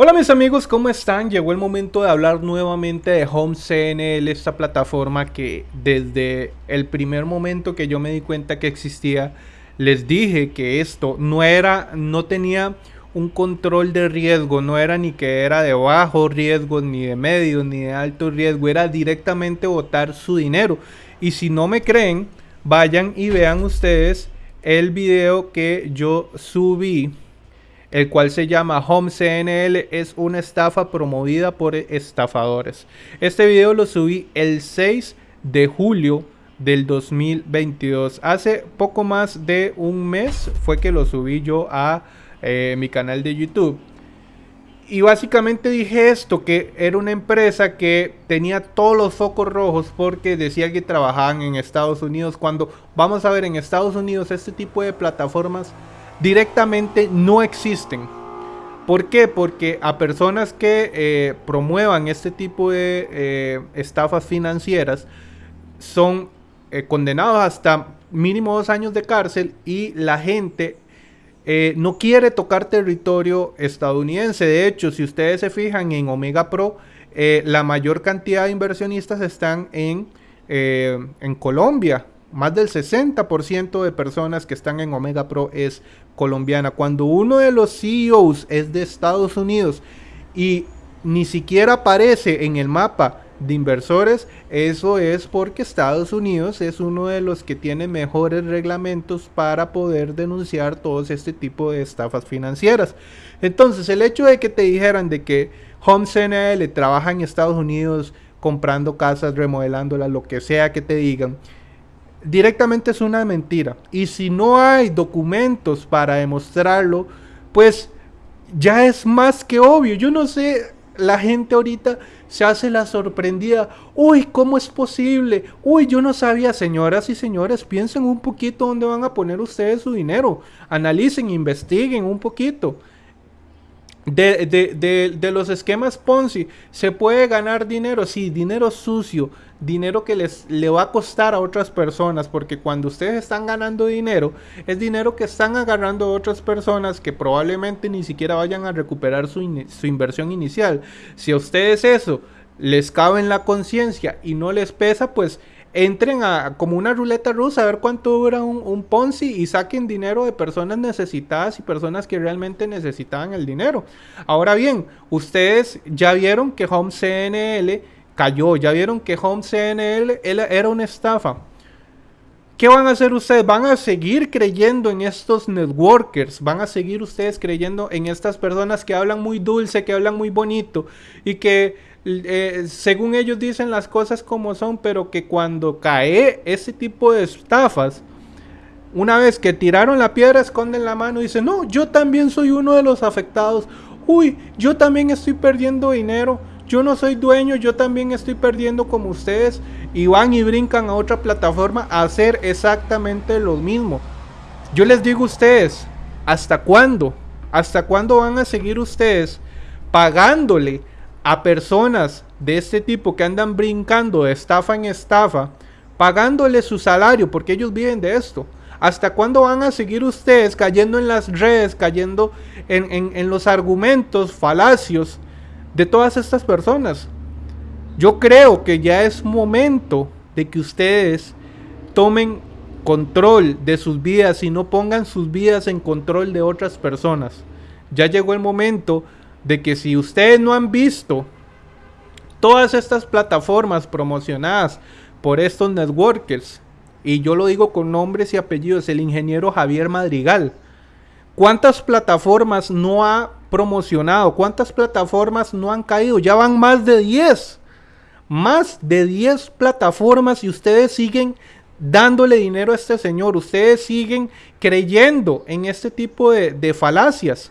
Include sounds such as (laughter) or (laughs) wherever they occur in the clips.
Hola mis amigos, ¿cómo están? Llegó el momento de hablar nuevamente de Home CNL, esta plataforma que desde el primer momento que yo me di cuenta que existía, les dije que esto no era, no tenía un control de riesgo, no era ni que era de bajo riesgo, ni de medio, ni de alto riesgo, era directamente botar su dinero. Y si no me creen, vayan y vean ustedes el video que yo subí el cual se llama Home CNL, es una estafa promovida por estafadores. Este video lo subí el 6 de julio del 2022. Hace poco más de un mes fue que lo subí yo a eh, mi canal de YouTube. Y básicamente dije esto, que era una empresa que tenía todos los focos rojos porque decía que trabajaban en Estados Unidos. Cuando vamos a ver en Estados Unidos este tipo de plataformas directamente no existen. ¿Por qué? Porque a personas que eh, promuevan este tipo de eh, estafas financieras son eh, condenados hasta mínimo dos años de cárcel y la gente no quiere tocar territorio estadounidense. De hecho, si ustedes se fijan en Omega Pro, la mayor cantidad de inversionistas están en, en Colombia. Más del 60% de personas que están en Omega Pro es colombiana. Cuando uno de los CEOs es de Estados Unidos y ni siquiera aparece en el mapa de inversores, eso es porque Estados Unidos es uno de los que tiene mejores reglamentos para poder denunciar todos este tipo de estafas financieras. Entonces, el hecho de que te dijeran de que Home CNL trabaja en Estados Unidos comprando casas, remodelándolas, lo que sea que te digan, directamente es una mentira. Y si no hay documentos para demostrarlo, pues ya es más que obvio. Yo no sé, la gente ahorita se hace la sorprendida. Uy, ¿cómo es posible? Uy, yo no sabía, señoras y señores, piensen un poquito dónde van a poner ustedes su dinero. Analicen, investiguen un poquito. De, de, de, los esquemas Ponzi, ¿se puede ganar dinero? Sí, dinero sucio, dinero que les le va a costar a otras personas, porque cuando ustedes están ganando dinero, es dinero que están agarrando a otras personas que probablemente ni siquiera vayan a recuperar su, su inversión inicial. Si a ustedes eso les cabe en la conciencia y no les pesa, pues entren a como una ruleta rusa a ver cuánto dura un, Ponzi y saquen dinero de personas necesitadas y personas que realmente necesitaban el dinero. Ahora bien, ustedes ya vieron que Home CNL cayó, ya vieron que Home CNL era una estafa. ¿Qué van a hacer ustedes? ¿Van a seguir creyendo en estos networkers? ¿Van a seguir ustedes creyendo en estas personas que hablan muy dulce, que hablan muy bonito y que eh, según ellos dicen las cosas como son, pero que cuando cae ese tipo de estafas, una vez que tiraron la piedra, esconden la mano y dicen, no, yo también soy uno de los afectados. Uy, yo también estoy perdiendo dinero. Yo no soy dueño, yo también estoy perdiendo como ustedes. Y van y brincan a otra plataforma a hacer exactamente lo mismo. Yo les digo a ustedes, ¿hasta cuándo? ¿Hasta cuándo van a seguir ustedes pagándole a personas de este tipo que andan brincando de estafa en estafa, pagándole su salario, porque ellos viven de esto. ¿Hasta cuándo van a seguir ustedes cayendo en las redes, cayendo en, los argumentos falacios de todas estas personas? Yo creo que ya es momento de que ustedes tomen control de sus vidas y no pongan sus vidas en control de otras personas. Ya llegó el momento de que si ustedes no han visto todas estas plataformas promocionadas por estos networkers, y yo lo digo con nombres y apellidos, el ingeniero Javier Madrigal, ¿cuántas plataformas no ha promocionado? ¿Cuántas plataformas no han caído? Ya van más de 10. Más de 10 plataformas y ustedes siguen dándole dinero a este señor. Ustedes siguen creyendo en este tipo de, de falacias.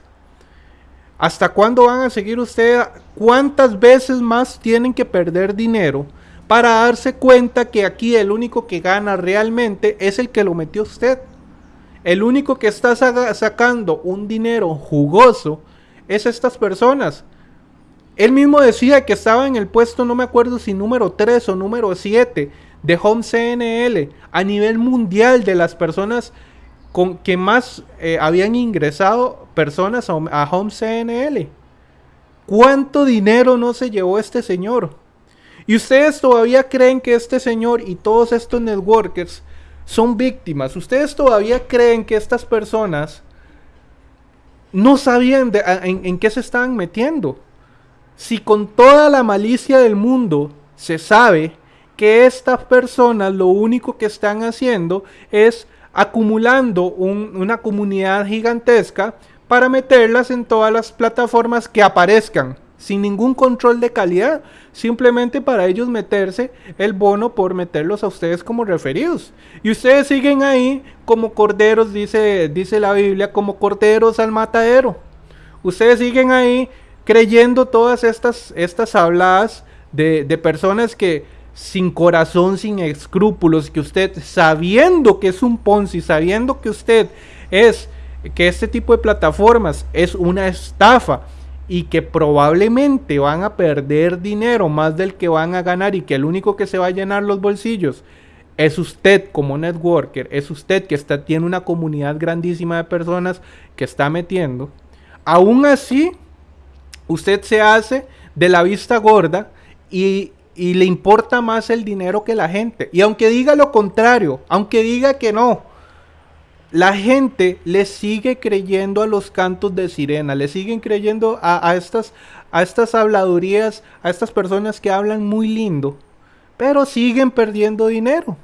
¿Hasta cuándo van a seguir ustedes? ¿Cuántas veces más tienen que perder dinero para darse cuenta que aquí el único que gana realmente es el que lo metió usted? El único que está sacando un dinero jugoso es estas personas. Él mismo decía que estaba en el puesto, no me acuerdo si número 3 o número 7 de Home CNL a nivel mundial de las personas con que más eh, habían ingresado personas a, Home CNL. ¿Cuánto dinero no se llevó este señor? Y ustedes todavía creen que este señor y todos estos networkers son víctimas. Ustedes todavía creen que estas personas no sabían en, en qué se estaban metiendo. Si con toda la malicia del mundo se sabe que estas personas lo único que están haciendo es acumulando una comunidad gigantesca para meterlas en todas las plataformas que aparezcan sin ningún control de calidad, simplemente para ellos meterse el bono por meterlos a ustedes como referidos. Y ustedes siguen ahí como corderos, dice, dice la Biblia, como corderos al matadero. Ustedes siguen ahí creyendo todas estas, estas habladas de, de personas que sin corazón, sin escrúpulos, que usted sabiendo que es un Ponzi, sabiendo que usted es, que este tipo de plataformas es una estafa y que probablemente van a perder dinero más del que van a ganar y que el único que se va a llenar los bolsillos es usted como networker, es usted que está, tiene una comunidad grandísima de personas que está metiendo, aún así usted se hace de la vista gorda y y le importa más el dinero que la gente. Y aunque diga lo contrario, aunque diga que no, la gente le sigue creyendo a los cantos de sirena, le siguen creyendo a, estas, a estas habladurías, a estas personas que hablan muy lindo, pero siguen perdiendo dinero.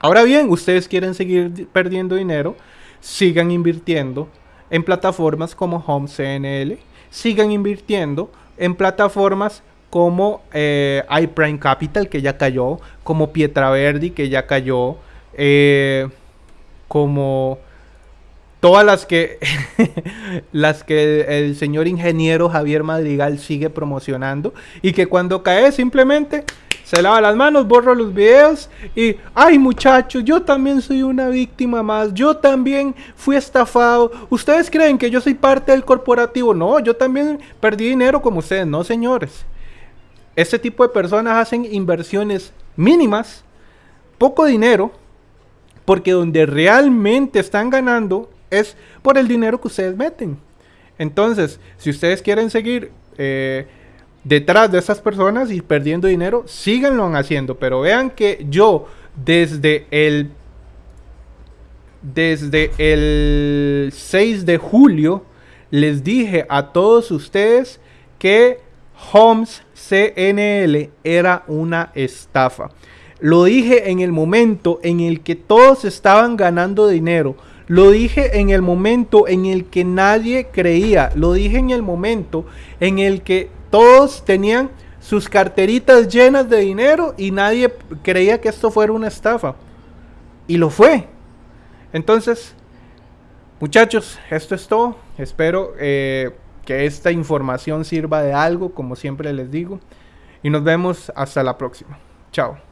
Ahora bien, ustedes quieren seguir perdiendo dinero, sigan invirtiendo en plataformas como Home CNL, sigan invirtiendo en plataformas como eh, iPrime Capital, que ya cayó, como Pietraverdi, que ya cayó, eh, como todas las que (laughs) las que el señor ingeniero Javier Madrigal sigue promocionando y que cuando cae simplemente se lava las manos, borra los videos y ay muchachos, yo también soy una víctima más, yo también fui estafado. ¿Ustedes creen que yo soy parte del corporativo? No, yo también perdí dinero como ustedes, no señores. Este tipo de personas hacen inversiones mínimas, poco dinero, porque donde realmente están ganando es por el dinero que ustedes meten. Entonces, si ustedes quieren seguir eh, detrás de esas personas y perdiendo dinero, síganlo haciendo. Pero vean que yo desde el desde el 6 de julio les dije a todos ustedes que Homes CNL era una estafa. Lo dije en el momento en el que todos estaban ganando dinero. Lo dije en el momento en el que nadie creía. Lo dije en el momento en el que todos tenían sus carteritas llenas de dinero y nadie creía que esto fuera una estafa. Y lo fue. Entonces, muchachos, esto es todo. Espero eh, que esta información sirva de algo, como siempre les digo. Y nos vemos hasta la próxima. Chao.